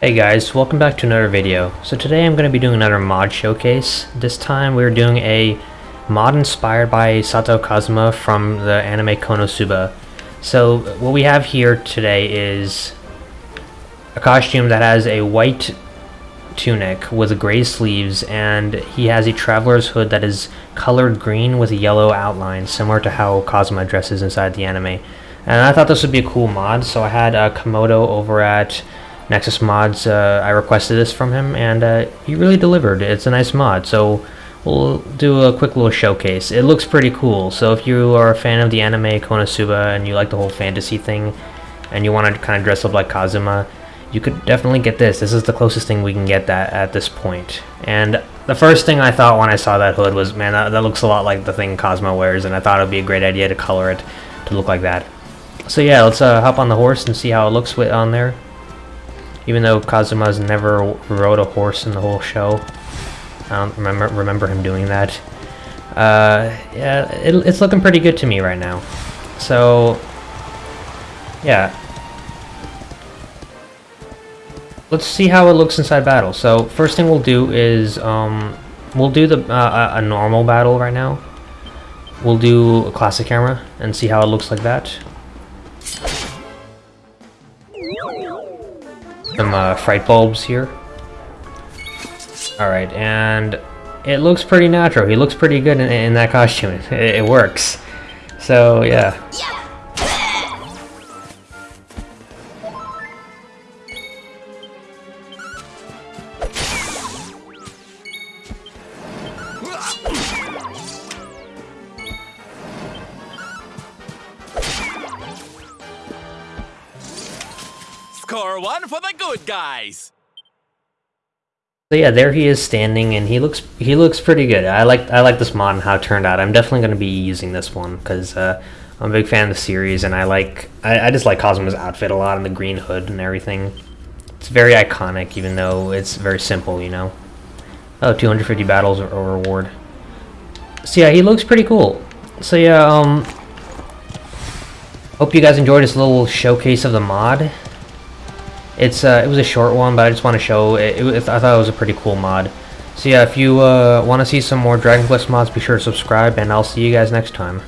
Hey guys, welcome back to another video. So today I'm going to be doing another mod showcase. This time we're doing a mod inspired by Sato Kazuma from the anime Konosuba. So what we have here today is a costume that has a white tunic with gray sleeves and he has a traveler's hood that is colored green with a yellow outline similar to how Kazuma dresses inside the anime. And I thought this would be a cool mod so I had uh, Komodo over at Nexus Mods, uh, I requested this from him and uh, he really delivered. It's a nice mod so we'll do a quick little showcase. It looks pretty cool so if you are a fan of the anime Konosuba and you like the whole fantasy thing and you want to kind of dress up like Kazuma you could definitely get this. This is the closest thing we can get that at this point. And the first thing I thought when I saw that hood was, man, that, that looks a lot like the thing Kazuma wears, and I thought it would be a great idea to color it to look like that. So yeah, let's uh, hop on the horse and see how it looks with on there. Even though Kazuma's never rode a horse in the whole show. I don't remember remember him doing that. Uh, yeah, it, it's looking pretty good to me right now. So, yeah, let's see how it looks inside battle. So first thing we'll do is um, we'll do the uh, a normal battle right now. We'll do a classic camera and see how it looks like that. Some uh, fright bulbs here. Alright, and it looks pretty natural. He looks pretty good in, in that costume. It, it works. So, yeah. Score one for the good guys. So yeah, there he is standing, and he looks he looks pretty good. I like I like this mod and how it turned out. I'm definitely going to be using this one because uh, I'm a big fan of the series, and I like I, I just like Kazuma's outfit a lot and the green hood and everything. It's very iconic, even though it's very simple, you know. Oh, 250 battles or reward. So yeah, he looks pretty cool. So yeah, um, hope you guys enjoyed this little showcase of the mod. It's uh, it was a short one, but I just want to show it, it, I thought it was a pretty cool mod. So yeah, if you uh, want to see some more Dragon Quest mods, be sure to subscribe, and I'll see you guys next time.